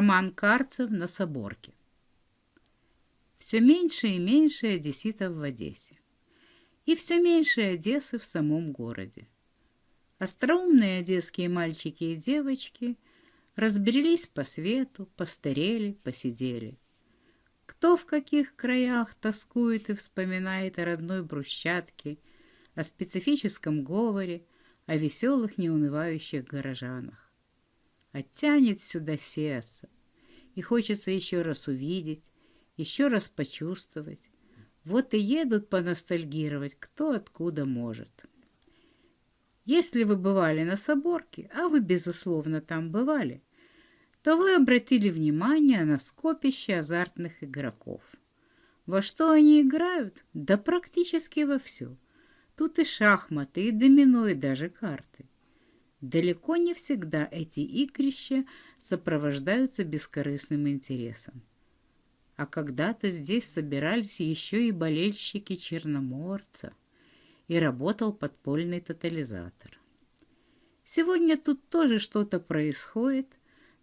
Роман Карцев на Соборке. Все меньше и меньше одесситов в Одессе. И все меньше Одессы в самом городе. Остроумные одесские мальчики и девочки разбрелись по свету, постарели, посидели. Кто в каких краях тоскует и вспоминает о родной брусчатке, о специфическом говоре, о веселых неунывающих горожанах. Оттянет сюда сердце, и хочется еще раз увидеть, еще раз почувствовать. Вот и едут поностальгировать, кто откуда может. Если вы бывали на Соборке, а вы, безусловно, там бывали, то вы обратили внимание на скопище азартных игроков. Во что они играют? Да практически во все. Тут и шахматы, и домино, и даже карты. Далеко не всегда эти игрища сопровождаются бескорыстным интересом. А когда-то здесь собирались еще и болельщики Черноморца и работал подпольный тотализатор. Сегодня тут тоже что-то происходит,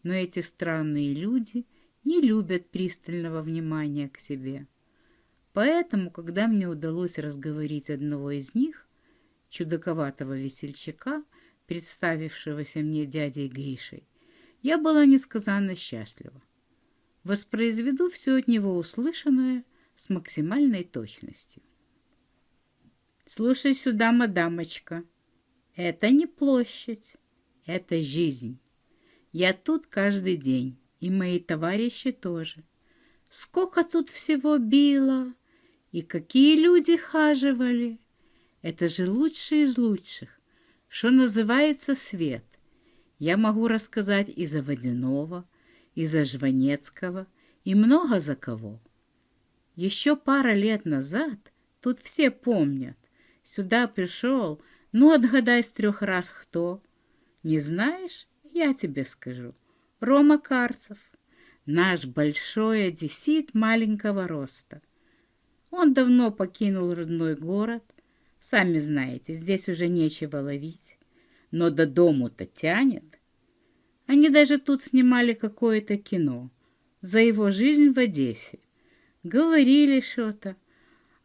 но эти странные люди не любят пристального внимания к себе. Поэтому, когда мне удалось разговорить одного из них, чудаковатого весельчака, представившегося мне дядей Гришей, я была несказанно счастлива. Воспроизведу все от него услышанное с максимальной точностью. Слушай сюда, мадамочка. Это не площадь, это жизнь. Я тут каждый день, и мои товарищи тоже. Сколько тут всего било, и какие люди хаживали. Это же лучшие из лучших, что называется свет. Я могу рассказать и за Водянова, и за Жванецкого, и много за кого. Еще пара лет назад тут все помнят, Сюда пришел, ну, отгадай с трех раз кто. Не знаешь? Я тебе скажу. Рома Карцев, наш большой одессит маленького роста. Он давно покинул родной город. Сами знаете, здесь уже нечего ловить. Но до дому-то тянет. Они даже тут снимали какое-то кино за его жизнь в Одессе. Говорили что-то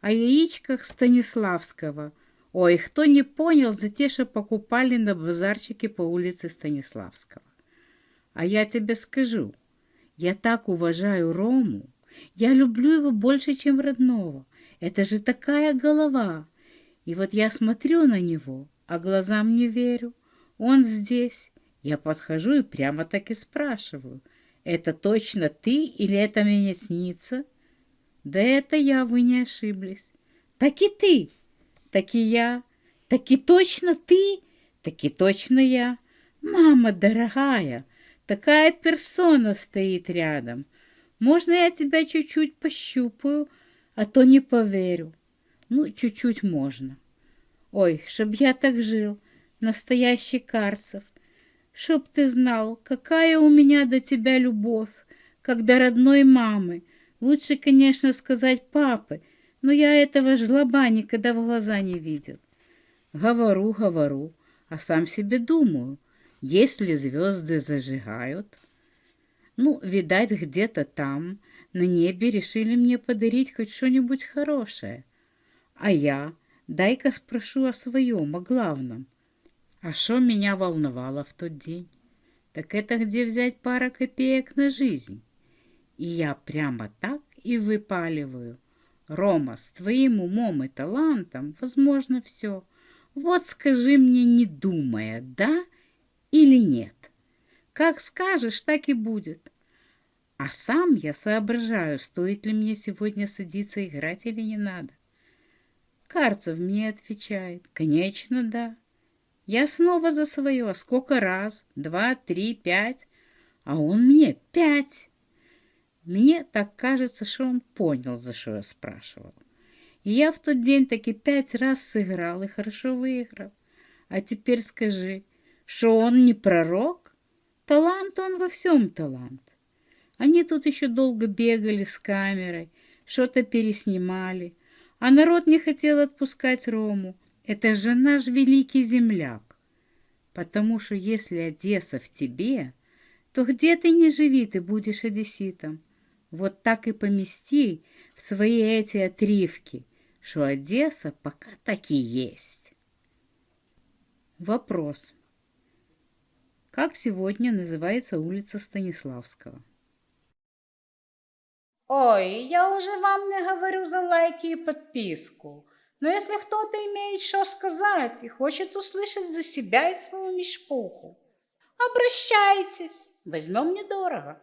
о яичках Станиславского. Ой, кто не понял, за те, что покупали на базарчике по улице Станиславского. А я тебе скажу, я так уважаю Рому, я люблю его больше, чем родного. Это же такая голова. И вот я смотрю на него, а глазам не верю. Он здесь. Я подхожу и прямо так и спрашиваю. Это точно ты или это мне снится? Да это я, вы не ошиблись. Так и ты, так и я, так и точно ты, так и точно я. Мама дорогая, такая персона стоит рядом. Можно я тебя чуть-чуть пощупаю, а то не поверю. Ну, чуть-чуть можно. Ой, чтоб я так жил, настоящий Карцев. Чтоб ты знал, какая у меня до тебя любовь, как до родной мамы, Лучше, конечно, сказать папы, но я этого жлоба никогда в глаза не видел. Говорю, говорю, а сам себе думаю, если звезды зажигают... Ну, видать, где-то там, на небе, решили мне подарить хоть что-нибудь хорошее. А я, дай-ка спрошу о своем, о главном. А что меня волновало в тот день? Так это где взять пара копеек на жизнь? И я прямо так и выпаливаю. Рома, с твоим умом и талантом возможно все. Вот скажи мне, не думая, да или нет. Как скажешь, так и будет. А сам я соображаю, стоит ли мне сегодня садиться играть или не надо. Карцев мне отвечает, конечно, да. Я снова за свое. Сколько раз? Два, три, пять. А он мне пять. Мне так кажется, что он понял, за что я спрашивал. И я в тот день таки пять раз сыграл и хорошо выиграл. А теперь скажи, что он не пророк? Талант он во всем талант. Они тут еще долго бегали с камерой, что-то переснимали, а народ не хотел отпускать Рому. Это же наш великий земляк. Потому что если Одесса в тебе, то где ты не живи, ты будешь одесситом. Вот так и помести в свои эти отривки, что Одесса пока так и есть. Вопрос. Как сегодня называется улица Станиславского? Ой, я уже вам не говорю за лайки и подписку. Но если кто-то имеет что сказать и хочет услышать за себя и свою мешпуху, обращайтесь, возьмем недорого.